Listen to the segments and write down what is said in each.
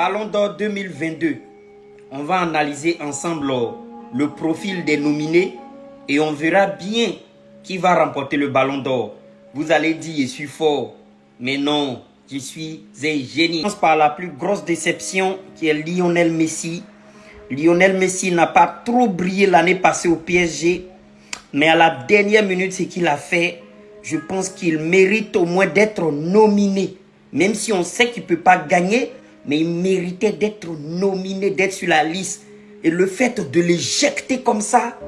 Ballon d'Or 2022. On va analyser ensemble le profil des nominés et on verra bien qui va remporter le Ballon d'Or. Vous allez dire, je suis fort. Mais non, je suis un génie. Je commence par la plus grosse déception qui est Lionel Messi. Lionel Messi n'a pas trop brillé l'année passée au PSG. Mais à la dernière minute, ce qu'il a fait, je pense qu'il mérite au moins d'être nominé. Même si on sait qu'il ne peut pas gagner, mais il méritait d'être nominé, d'être sur la liste. Et le fait de l'éjecter comme ça,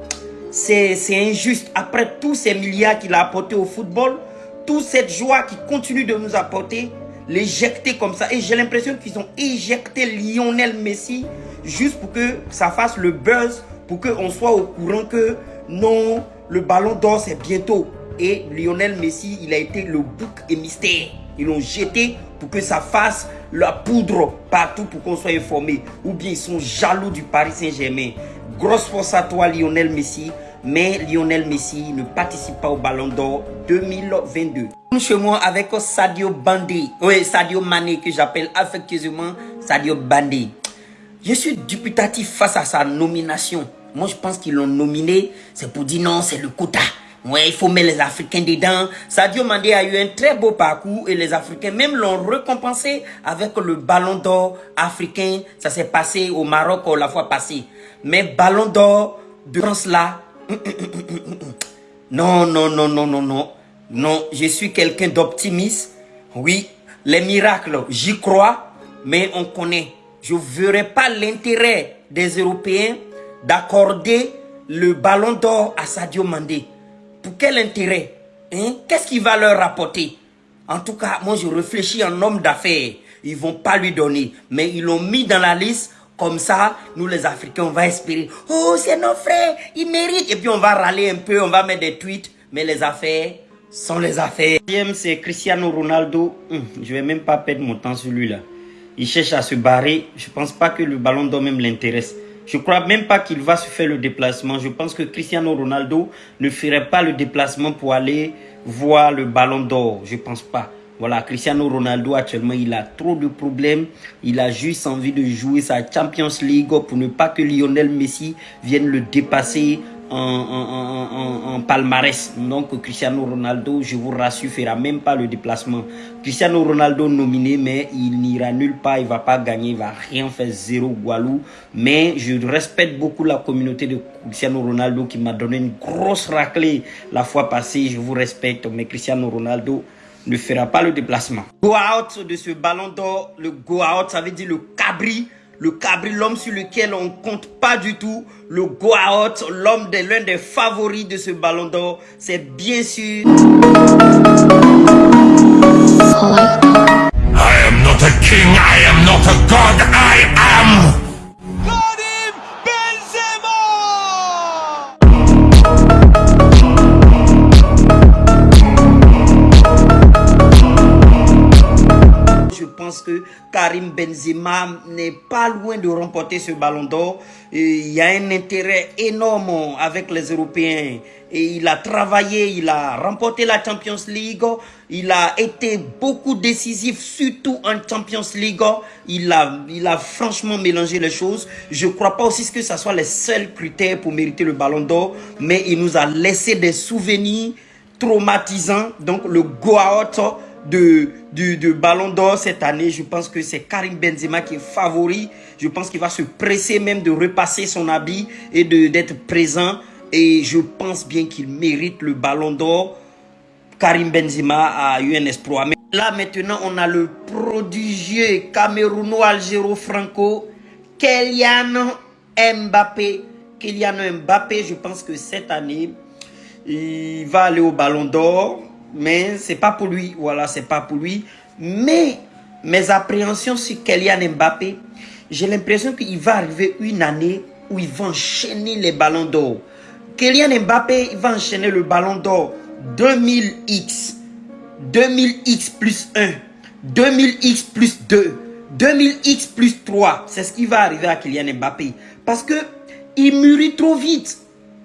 c'est injuste. Après tous ces milliards qu'il a apportés au football, toute cette joie qu'il continue de nous apporter, l'éjecter comme ça. Et j'ai l'impression qu'ils ont éjecté Lionel Messi juste pour que ça fasse le buzz, pour qu'on soit au courant que non, le ballon d'or c'est bientôt. Et Lionel Messi, il a été le bouc et mystère. Ils l'ont jeté pour que ça fasse la poudre partout pour qu'on soit informé. Ou bien ils sont jaloux du Paris Saint-Germain. Grosse force à toi Lionel Messi. Mais Lionel Messi ne participe pas au Ballon d'Or 2022. Chez moi avec Sadio Bandé. Oui, Sadio Mané que j'appelle affectueusement Sadio Bandé. Je suis dubitatif face à sa nomination. Moi, je pense qu'ils l'ont nominé, c'est pour dire non, c'est le quota. Ouais, il faut mettre les Africains dedans. Sadio Mandé a eu un très beau parcours et les Africains même l'ont récompensé avec le ballon d'or africain. Ça s'est passé au Maroc la fois passée. Mais ballon d'or de France là, non, non, non, non, non, non. Non, je suis quelqu'un d'optimiste. Oui, les miracles, j'y crois, mais on connaît. Je ne verrai pas l'intérêt des Européens d'accorder le ballon d'or à Sadio Mandé. Pour quel intérêt hein? Qu'est-ce qu'il va leur rapporter? En tout cas, moi je réfléchis en homme d'affaires. Ils vont pas lui donner. Mais ils l'ont mis dans la liste. Comme ça, nous les Africains, on va espérer. Oh, c'est nos frères, ils méritent. Et puis on va râler un peu, on va mettre des tweets. Mais les affaires sont les affaires. Deuxième, c'est Cristiano Ronaldo. Hum, je vais même pas perdre mon temps sur lui là. Il cherche à se barrer. Je pense pas que le ballon d'or même l'intéresse. Je crois même pas qu'il va se faire le déplacement. Je pense que Cristiano Ronaldo ne ferait pas le déplacement pour aller voir le ballon d'or. Je pense pas. Voilà, Cristiano Ronaldo actuellement, il a trop de problèmes. Il a juste envie de jouer sa Champions League pour ne pas que Lionel Messi vienne le dépasser en, palmarès. Donc Cristiano Ronaldo, je vous rassure, fera même pas le déplacement. Cristiano Ronaldo nominé, mais il n'ira nulle part, il va pas gagner, il va rien faire, zéro Gualou. Mais je respecte beaucoup la communauté de Cristiano Ronaldo qui m'a donné une grosse raclée la fois passée. Je vous respecte, mais Cristiano Ronaldo ne fera pas le déplacement. Go out de ce ballon d'or, le go out, ça veut dire le cabri le Cabri, l'homme sur lequel on compte pas du tout, le Goaot, l'homme de l'un des favoris de ce ballon d'or, c'est bien sûr... I am not a king, I am not a god, que Karim Benzema n'est pas loin de remporter ce ballon d'or. Il y a un intérêt énorme avec les Européens. Et il a travaillé, il a remporté la Champions League. Il a été beaucoup décisif, surtout en Champions League. Il a, il a franchement mélangé les choses. Je ne crois pas aussi que ce soit les seuls critères pour mériter le ballon d'or. Mais il nous a laissé des souvenirs traumatisants. Donc le Goaot de, de, Ballon d'Or cette année, je pense que c'est Karim Benzema qui est favori. Je pense qu'il va se presser même de repasser son habit et d'être présent. Et je pense bien qu'il mérite le Ballon d'Or. Karim Benzema a eu un espoir. Là maintenant, on a le prodigieux Camerouno-Algéro-Franco, Kylian Mbappé. Kylian Mbappé, je pense que cette année, il va aller au Ballon d'Or mais c'est pas pour lui. Voilà, c'est pas pour lui. Mais mes appréhensions sur Kylian Mbappé, j'ai l'impression qu'il va arriver une année où il va enchaîner les ballons d'or. Kylian Mbappé il va enchaîner le ballon d'or 2000X, 2000X plus 1, 2000X plus 2, 2000X plus 3. C'est ce qui va arriver à Kylian Mbappé. Parce que il mûrit trop vite.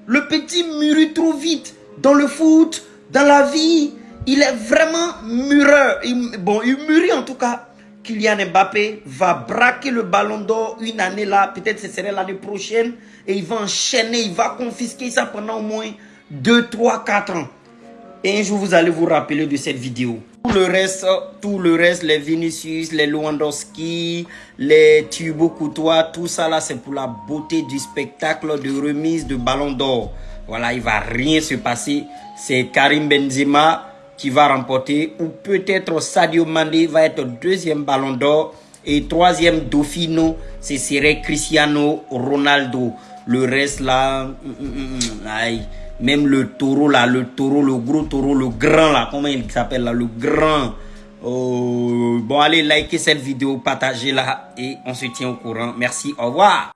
Le petit mûrit trop vite. Dans le foot, dans la vie, il est vraiment mûreur. bon, il mûrit en tout cas Kylian Mbappé va braquer le ballon d'or une année là, peut-être ce serait l'année prochaine, et il va enchaîner, il va confisquer ça pendant au moins 2, 3, 4 ans. Et un jour, vous allez vous rappeler de cette vidéo. Tout le reste, tout le reste, les Vinicius, les Lewandowski, les Thibaut Courtois, tout ça là, c'est pour la beauté du spectacle de remise de ballon d'or. Voilà, il va rien se passer. C'est Karim Benzema qui va remporter ou peut-être Sadio Mane va être deuxième ballon d'or et troisième Dauphino, ce serait Cristiano Ronaldo. Le reste là, mm, mm, mm, aïe. Même le taureau là, le taureau, le gros taureau, le grand là, comment il s'appelle là, le grand. Oh, bon, allez, likez cette vidéo, partagez-la et on se tient au courant. Merci, au revoir.